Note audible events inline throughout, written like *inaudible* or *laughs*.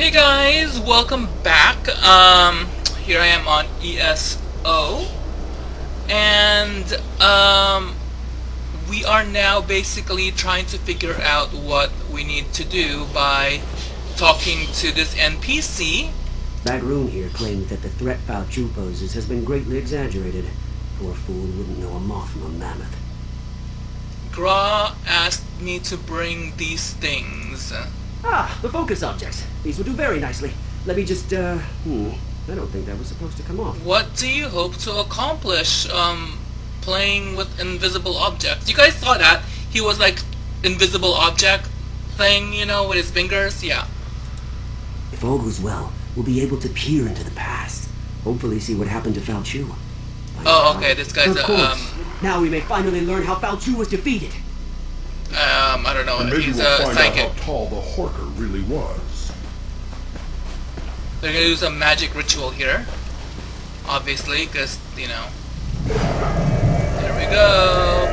Hey guys, welcome back. Um, here I am on ESO, and um, we are now basically trying to figure out what we need to do by talking to this NPC. That rune here claims that the threat Chu poses has been greatly exaggerated. Poor fool wouldn't know a moth from a mammoth. Gra asked me to bring these things. Ah, the focus objects. These will do very nicely. Let me just, uh, hmm. I don't think that was supposed to come off. What do you hope to accomplish, um, playing with invisible objects? You guys saw that? He was like, invisible object thing, you know, with his fingers? Yeah. If all goes well, we'll be able to peer into the past. Hopefully see what happened to Faolchu. Oh, okay, this guy's of a, course. um, Now we may finally learn how Faolchu was defeated. Um, I don't know, And maybe he's we'll a find psychic. out how tall the Horker really was. They're gonna use a magic ritual here. Obviously, because, you know. There we go.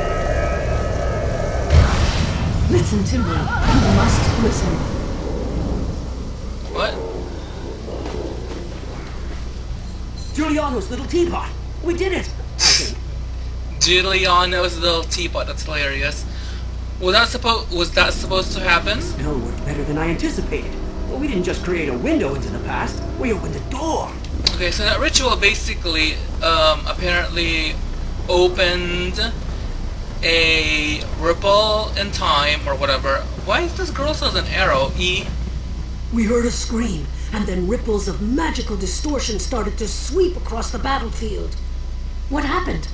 Listen to me. You must listen. What? Julianos's little teapot. We did it. I *laughs* think. Julianos's little teapot, that's hilarious. Was that supposed was that supposed to happen? Spell worked better than I anticipated. But we didn't just create a window into the past. We opened a door. Okay, so that ritual basically um, apparently opened a ripple in time or whatever. Why is this girl still an arrow? E We heard a scream, and then ripples of magical distortion started to sweep across the battlefield. What happened?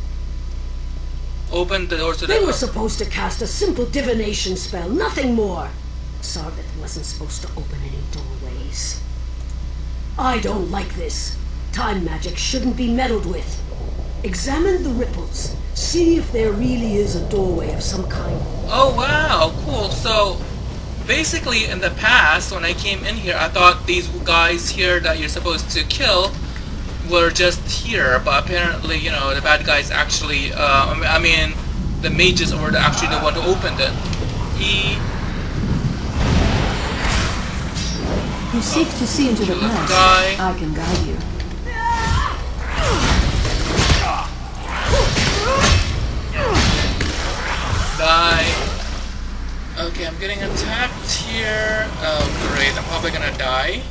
Opened the door to the They were supposed to cast a simple divination spell, nothing more. Sarvith wasn't supposed to open any doorways. I don't like this. Time magic shouldn't be meddled with. Examine the ripples. See if there really is a doorway of some kind. Oh wow, cool. So basically in the past when I came in here I thought these guys here that you're supposed to kill were just here, but apparently, you know, the bad guys actually uh, I mean the mages were actually the one who opened it. E You seek to see into the past. I can guide you. die. Okay, I'm getting attacked here. Oh great, I'm probably gonna die.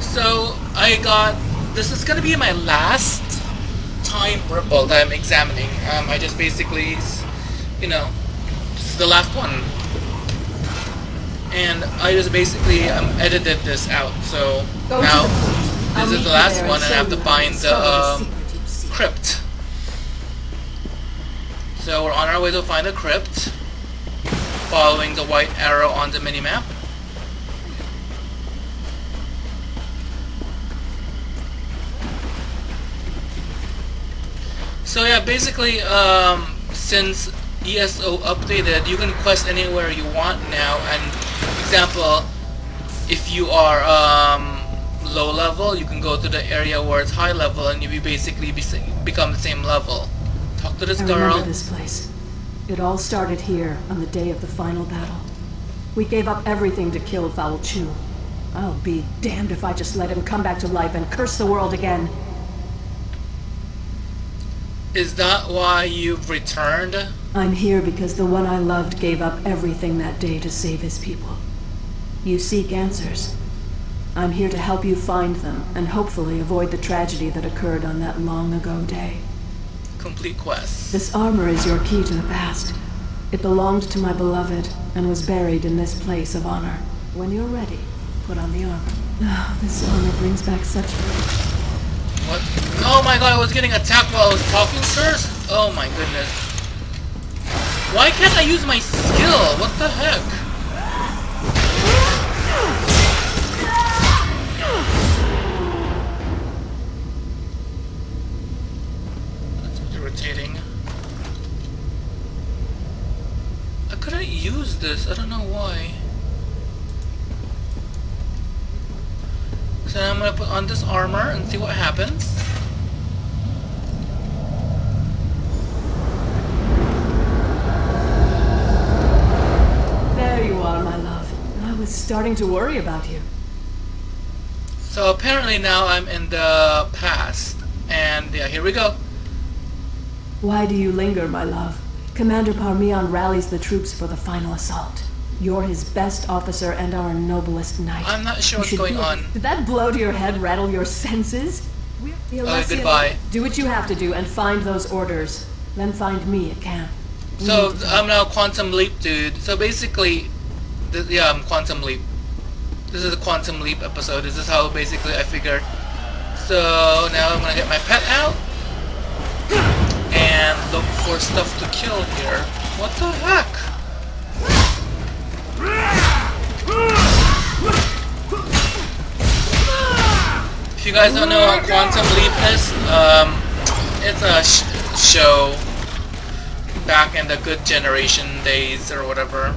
So I got this is gonna be my last time ripple that I'm examining. Um, I just basically, you know, this is the last one, and I just basically um, edited this out. So Go now to. This is the last one, and I have to find the um, secret you seek. crypt. So we're on our way to find the crypt, following the white arrow on the minimap. So yeah, basically, um, since ESO updated, you can quest anywhere you want now. And example, if you are um, low level, you can go to the area where it's high level, and you basically be, become the same level. Talk to this I girl. remember this place. It all started here on the day of the final battle. We gave up everything to kill Faolchu. I'll be damned if I just let him come back to life and curse the world again. Is that why you've returned? I'm here because the one I loved gave up everything that day to save his people. You seek answers. I'm here to help you find them and hopefully avoid the tragedy that occurred on that long ago day. Complete quest. This armor is your key to the past. It belonged to my beloved and was buried in this place of honor. When you're ready, put on the armor. Oh, *sighs* this armor brings back such What? Oh my god, I was getting attacked while I was talking first? Oh my goodness. Why can't I use my skill? What the heck? That's irritating. I couldn't use this. I don't know why. So I'm gonna put on this armor and see what happens. There you are, my love. I was starting to worry about you. So apparently now I'm in the past. And yeah, here we go. Why do you linger, my love? Commander Parmion rallies the troops for the final assault. You're his best officer and our noblest knight. I'm not sure what's going on. Did that blow to your head rattle your senses? The Alessian- goodbye. Do what you have to do and find those orders. Then find me at camp. We So I'm now Quantum Leap, dude. So basically, yeah, I'm Quantum Leap. This is a Quantum Leap episode. This is how basically I figured. So now I'm gonna get my pet out and look for stuff to kill here. What the heck? If you guys don't know what Quantum Leap is, um, it's a sh- show back in the good generation days or whatever.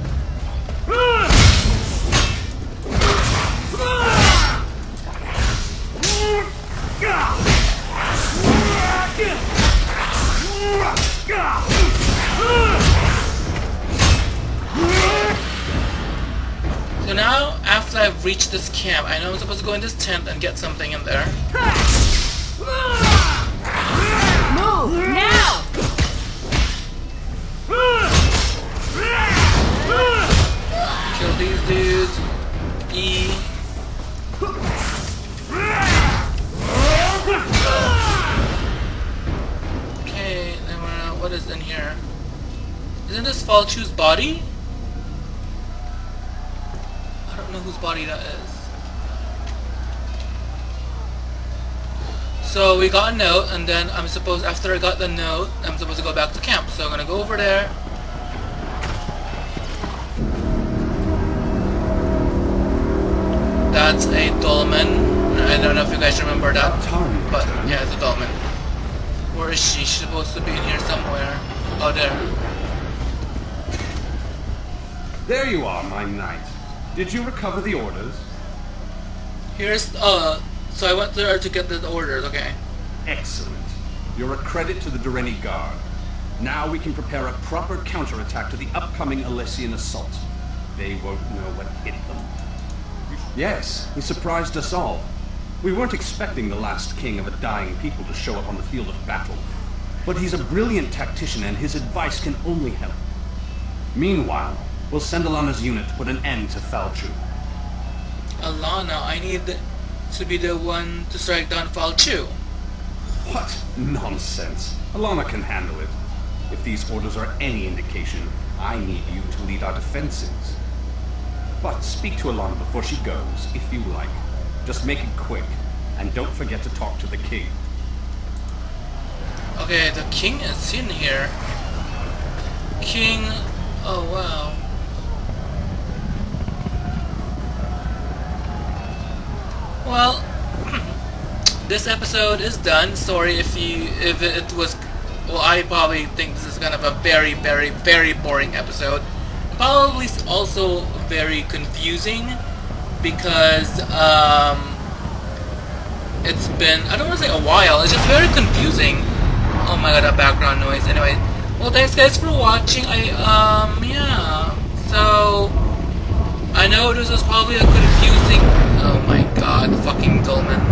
*laughs* So now, after I've reached this camp, I know I'm supposed to go in this tent and get something in there. Move now! Kill these dudes. E. Okay, then uh, what is in here? Isn't this Faolchu's body? I don't know whose body that is. So we got a note, and then I'm supposed, after I got the note, I'm supposed to go back to camp. So I'm gonna go over there, That's a dolmen. I don't know if you guys remember that. But yeah, it's a dolmen. Where is she? She's supposed to be in here somewhere. Oh, there. There you are, my knight. Did you recover the orders? Here's, uh, so I went there to get the orders, okay. Excellent. You're a credit to the Direnni Guard. Now we can prepare a proper counterattack to the upcoming Alessian assault. They won't know what hit them. Yes, he surprised us all. We weren't expecting the last king of a dying people to show up on the field of battle. But he's a brilliant tactician and his advice can only help. Meanwhile, we'll send Alana's unit to put an end to Faolchu. Alana, I need to be the one to strike down Faolchu. What nonsense. Alana can handle it. If these orders are any indication, I need you to lead our defenses. But speak to Alana before she goes, if you like. Just make it quick, and don't forget to talk to the king. Okay, the king is in here. King, oh wow. Well, this episode is done. Sorry if you if it was. Well, I probably think this is kind of a very, very, very boring episode. Probably also very confusing because um, it's been I don't want to say a while. It's just very confusing. Oh my god, that background noise. Anyway, well, thanks guys for watching. I um yeah. So I know this was probably a confusing God fucking Dolmen.